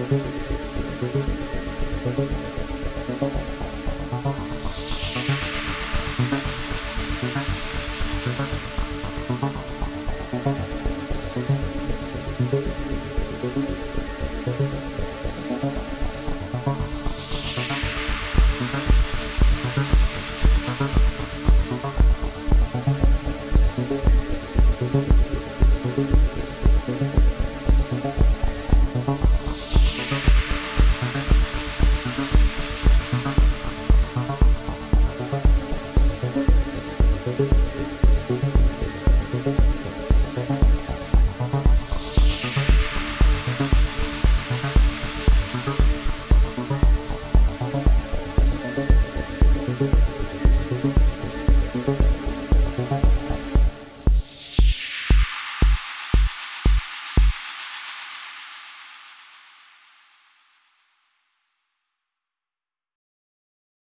どこ